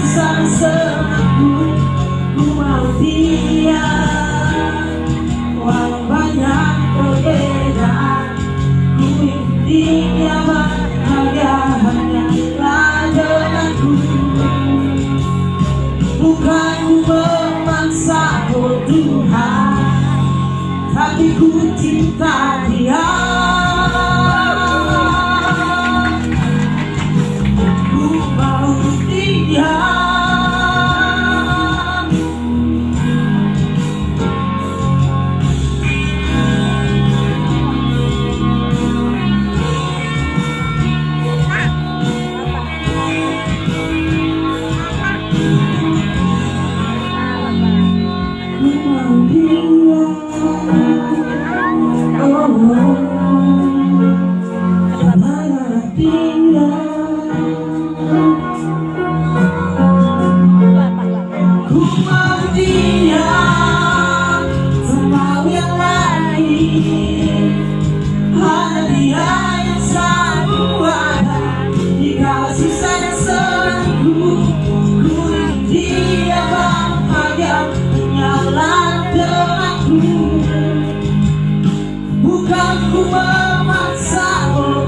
sang senangku ku mau dia walau banyak perbedaan ku ingin dia bahagia hanyalah denganku bukan ku memaksa oh Tuhan tapi ku cinta dia Hanyalah denganku Bukan ku